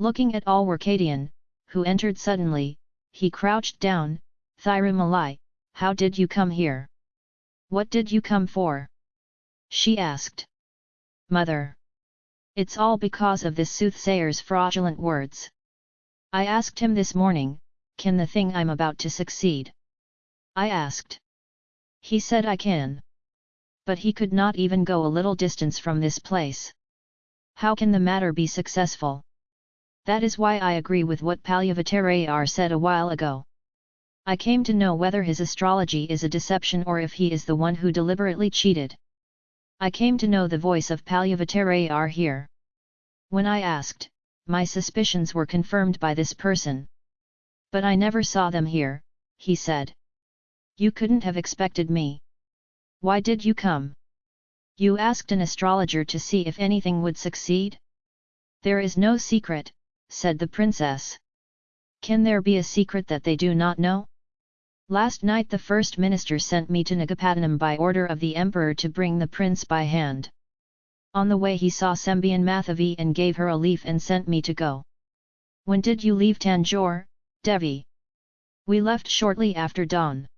Looking at all Alwarkadian, who entered suddenly, he crouched down, Thirumalai, how did you come here? What did you come for? She asked. Mother! It's all because of this soothsayer's fraudulent words. I asked him this morning, can the thing I'm about to succeed? I asked. He said I can. But he could not even go a little distance from this place. How can the matter be successful? That is why I agree with what Palyavatayar said a while ago. I came to know whether his astrology is a deception or if he is the one who deliberately cheated. I came to know the voice of Palyavatayar here. When I asked, my suspicions were confirmed by this person. But I never saw them here, he said. You couldn't have expected me. Why did you come? You asked an astrologer to see if anything would succeed? There is no secret, said the princess. Can there be a secret that they do not know? Last night the first minister sent me to Nagapattinam by order of the emperor to bring the prince by hand. On the way he saw Sembian Mathavi and gave her a leaf and sent me to go. When did you leave Tanjore, Devi? We left shortly after dawn.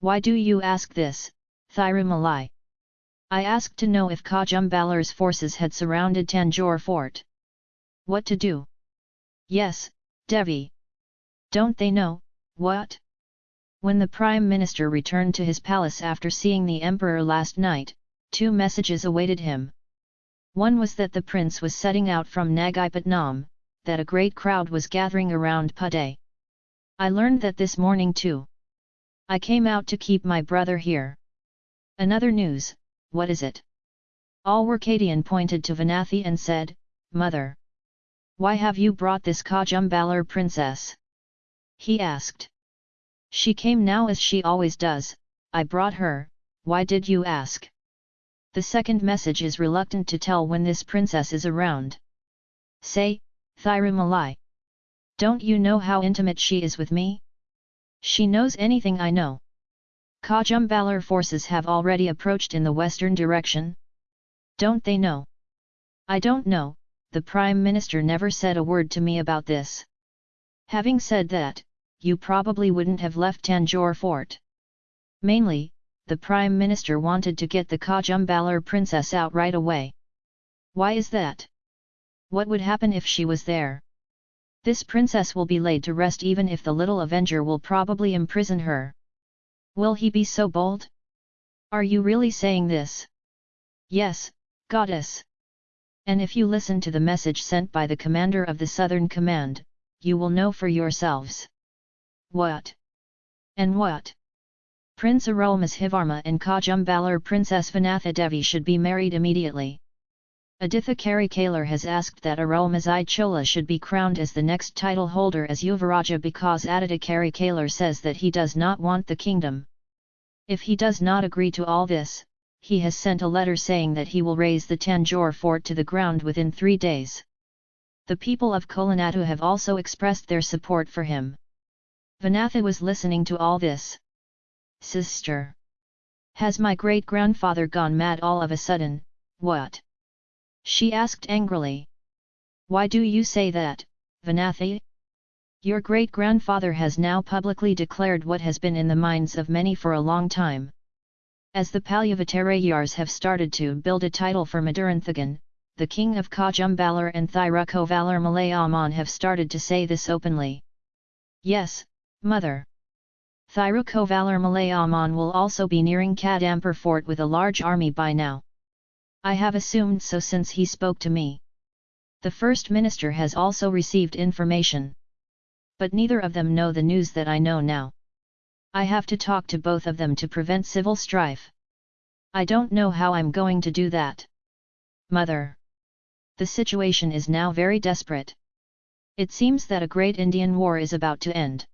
Why do you ask this, Thirumalai? I asked to know if Kajumbalar's forces had surrounded Tanjore fort. What to do? Yes, Devi. Don't they know, what? When the Prime Minister returned to his palace after seeing the Emperor last night, two messages awaited him. One was that the prince was setting out from Nagapattinam, that a great crowd was gathering around Pade. I learned that this morning too. I came out to keep my brother here. Another news, what is it? All Alwarkadian pointed to Vanathi and said, Mother! Why have you brought this Kajumbalar princess? He asked. She came now as she always does, I brought her, why did you ask? The second message is reluctant to tell when this princess is around. Say, Thirumalai. Don't you know how intimate she is with me? She knows anything I know. Kajumbalar forces have already approached in the western direction? Don't they know? I don't know, the Prime Minister never said a word to me about this. Having said that, you probably wouldn't have left Tanjore fort. Mainly, the Prime Minister wanted to get the Kajumbalar princess out right away. Why is that? What would happen if she was there? This princess will be laid to rest even if the little avenger will probably imprison her. Will he be so bold? Are you really saying this? Yes, goddess. And if you listen to the message sent by the commander of the Southern Command, you will know for yourselves. What? And what? Prince Arulmozhivarma and Kajumbalar Princess Vanatha Devi should be married immediately. Aditha Karikalar has asked that Arulmozhi Chola should be crowned as the next title holder as Yuvaraja because Aditya Karikalar says that he does not want the kingdom. If he does not agree to all this, he has sent a letter saying that he will raise the Tanjore fort to the ground within three days. The people of Kolanatu have also expressed their support for him. Vanatha was listening to all this. Sister! Has my great-grandfather gone mad all of a sudden, what? She asked angrily. Why do you say that, Vanathi? Your great-grandfather has now publicly declared what has been in the minds of many for a long time. As the Palyavatayars have started to build a title for Maduranthagan, the king of Kajumbalar and Thirukovalar Malayaman have started to say this openly. Yes, mother. Thirukovalar Malayaman will also be nearing Kadampur fort with a large army by now. I have assumed so since he spoke to me. The First Minister has also received information. But neither of them know the news that I know now. I have to talk to both of them to prevent civil strife. I don't know how I'm going to do that. Mother. The situation is now very desperate. It seems that a great Indian war is about to end.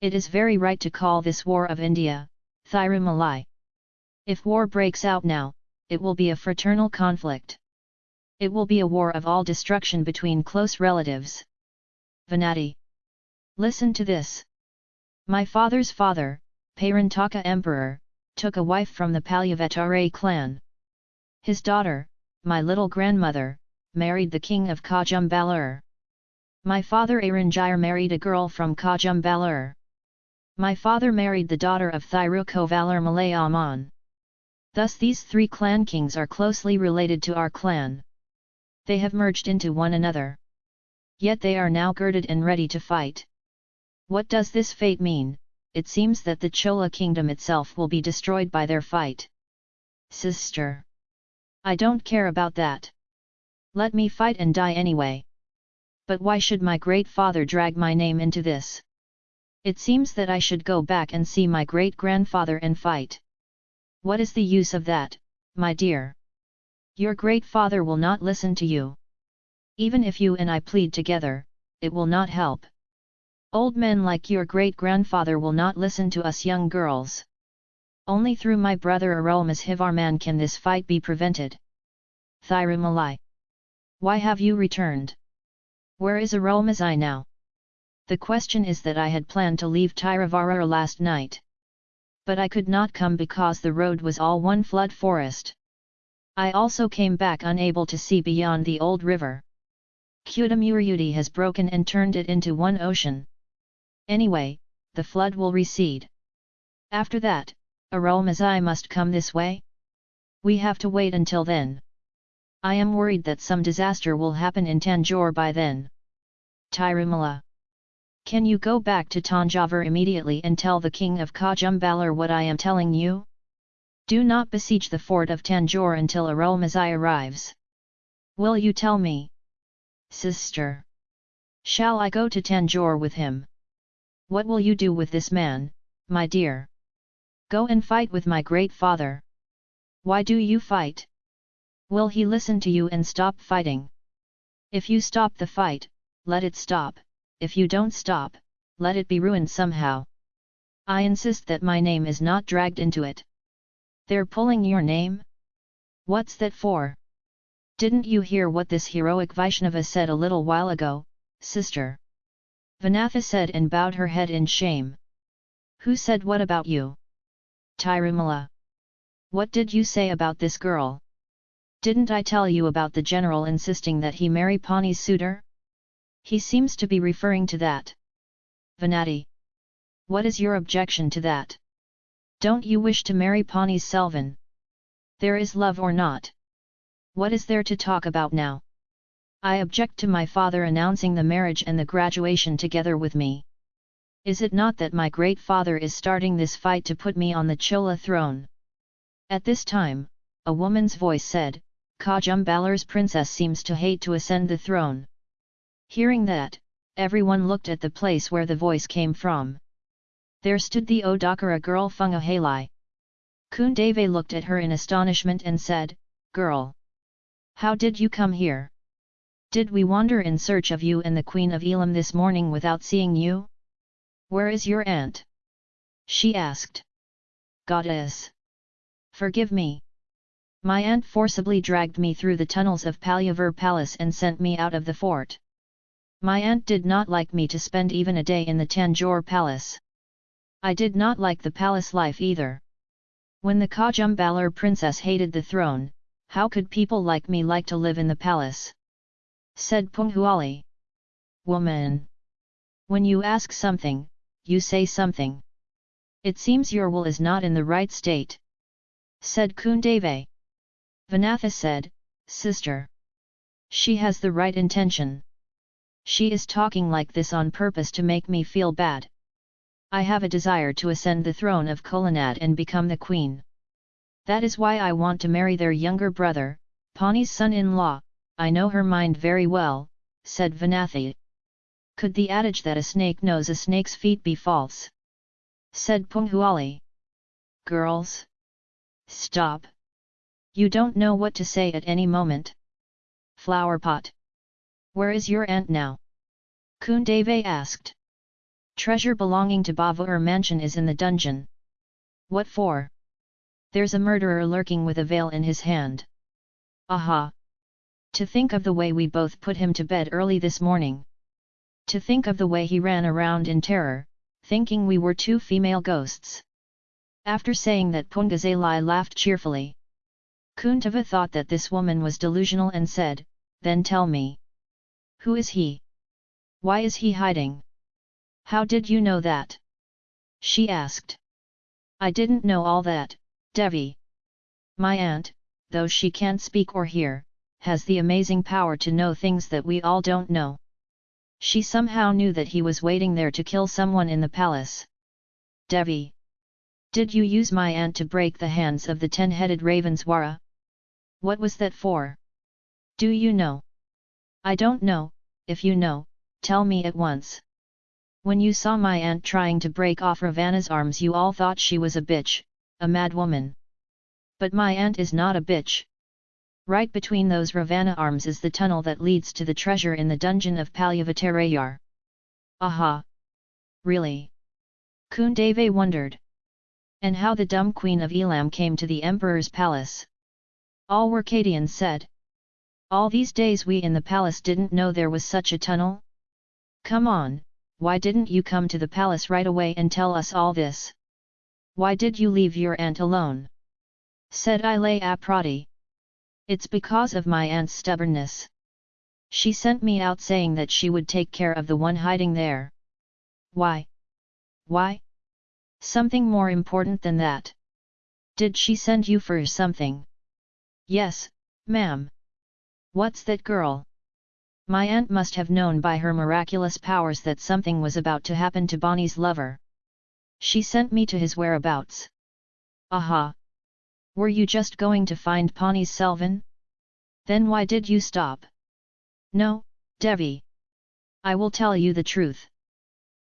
It is very right to call this War of India, Thirumalai. If war breaks out now, it will be a fraternal conflict. It will be a war of all destruction between close relatives. Venati. Listen to this. My father's father, Parantaka Emperor, took a wife from the Palyavatare clan. His daughter, my little grandmother, married the king of Kajumbalar. My father Aranjir married a girl from Kajumbalur. My father married the daughter of Thirukovalar Malay Aman. Thus these three clan kings are closely related to our clan. They have merged into one another. Yet they are now girded and ready to fight. What does this fate mean? It seems that the Chola kingdom itself will be destroyed by their fight. Sister. I don't care about that. Let me fight and die anyway. But why should my great father drag my name into this? It seems that I should go back and see my great-grandfather and fight. What is the use of that, my dear? Your great father will not listen to you. Even if you and I plead together, it will not help. Old men like your great-grandfather will not listen to us young girls. Only through my brother Arulmozhivarman can this fight be prevented. Thirumalai. Why have you returned? Where is Arulmozhi now? The question is that I had planned to leave Tiruvarur last night. But I could not come because the road was all one flood forest. I also came back unable to see beyond the old river. Kudamurudi has broken and turned it into one ocean. Anyway, the flood will recede. After that, Arulmozhi must come this way? We have to wait until then. I am worried that some disaster will happen in Tanjore by then. Tirumala. Can you go back to Tanjavur immediately and tell the king of Kajumbalur what I am telling you? Do not besiege the fort of Tanjore until Arulmozhi arrives. Will you tell me? Sister. Shall I go to Tanjore with him? What will you do with this man, my dear? Go and fight with my great father. Why do you fight? Will he listen to you and stop fighting? If you stop the fight, let it stop, if you don't stop, let it be ruined somehow. I insist that my name is not dragged into it. They're pulling your name? What's that for? Didn't you hear what this heroic Vaishnava said a little while ago, sister? Vanatha said and bowed her head in shame. Who said what about you? Tirumala. What did you say about this girl? Didn't I tell you about the general insisting that he marry Pani's suitor? He seems to be referring to that. Venati. What is your objection to that? Don't you wish to marry Pani's Selvan? There is love or not? What is there to talk about now? I object to my father announcing the marriage and the graduation together with me. Is it not that my great father is starting this fight to put me on the Chola throne? At this time, a woman's voice said, Kajumbalur's princess seems to hate to ascend the throne. Hearing that, everyone looked at the place where the voice came from. There stood the Odakara girl Fungahalai. Kundave looked at her in astonishment and said, Girl! How did you come here? Did we wander in search of you and the Queen of Elam this morning without seeing you? Where is your aunt? She asked. Goddess! Forgive me! My aunt forcibly dragged me through the tunnels of Palyavur Palace and sent me out of the fort. My aunt did not like me to spend even a day in the Tanjore Palace. I did not like the palace life either. When the Kajumbalur princess hated the throne, how could people like me like to live in the palace? Said Punghuali. Woman! When you ask something, you say something. It seems your will is not in the right state. Said Kundave. Vanatha said, Sister. She has the right intention. She is talking like this on purpose to make me feel bad. I have a desire to ascend the throne of Kolanad and become the queen. That is why I want to marry their younger brother, Pani's son-in-law, I know her mind very well, said Vanathi. Could the adage that a snake knows a snake's feet be false? Said Punghuali. Girls? Stop! You don't know what to say at any moment. Flower pot. Where is your aunt now? Kundave asked. Treasure belonging to Bavur mansion is in the dungeon. What for? There's a murderer lurking with a veil in his hand. Aha! To think of the way we both put him to bed early this morning. To think of the way he ran around in terror, thinking we were two female ghosts. After saying that Pungazalai laughed cheerfully. Kundave thought that this woman was delusional and said, then tell me. Who is he? Why is he hiding? How did you know that? She asked. I didn't know all that, Devi. My aunt, though she can't speak or hear, has the amazing power to know things that we all don't know. She somehow knew that he was waiting there to kill someone in the palace. Devi. Did you use my aunt to break the hands of the ten-headed Ravaneswara? What was that for? Do you know? I don't know, if you know, tell me at once. When you saw my aunt trying to break off Ravana's arms you all thought she was a bitch, a mad woman. But my aunt is not a bitch. Right between those Ravana arms is the tunnel that leads to the treasure in the dungeon of Palyavatarayar. Aha! Really? Kundave wondered. And how the dumb queen of Elam came to the emperor's palace. All Workadians said. All these days we in the palace didn't know there was such a tunnel? Come on, why didn't you come to the palace right away and tell us all this? Why did you leave your aunt alone? Said Ilaya Prati. It's because of my aunt's stubbornness. She sent me out saying that she would take care of the one hiding there. Why? Why? Something more important than that. Did she send you for something? Yes, ma'am. What's that girl? My aunt must have known by her miraculous powers that something was about to happen to Bonnie's lover. She sent me to his whereabouts. Aha! Were you just going to find Pawnee's Selvin? Then why did you stop? No, Devi. I will tell you the truth.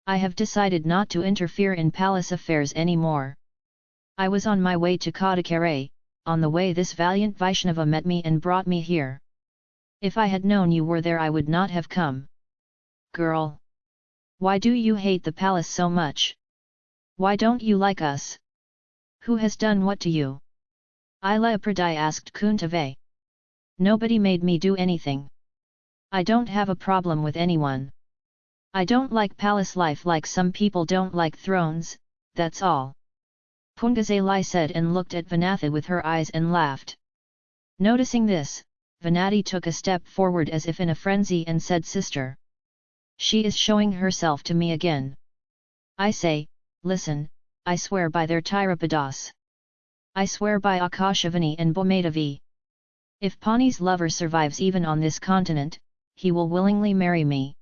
I have decided not to interfere in palace affairs anymore. I was on my way to Kadakare, on the way this valiant Vaishnava met me and brought me here. If I had known you were there I would not have come. Girl! Why do you hate the palace so much? Why don't you like us? Who has done what to you? Ila asked Kundave. Nobody made me do anything. I don't have a problem with anyone. I don't like palace life like some people don't like thrones, that's all. Pungazalai said and looked at Vanatha with her eyes and laughed. Noticing this, Vanati took a step forward as if in a frenzy and said Sister. She is showing herself to me again. I say, listen, I swear by their Tirapadas. I swear by Akashavani and Bomadavi. If Pani's lover survives even on this continent, he will willingly marry me.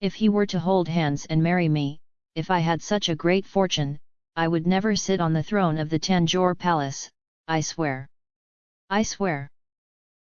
If he were to hold hands and marry me, if I had such a great fortune, I would never sit on the throne of the Tanjore palace, I swear. I swear.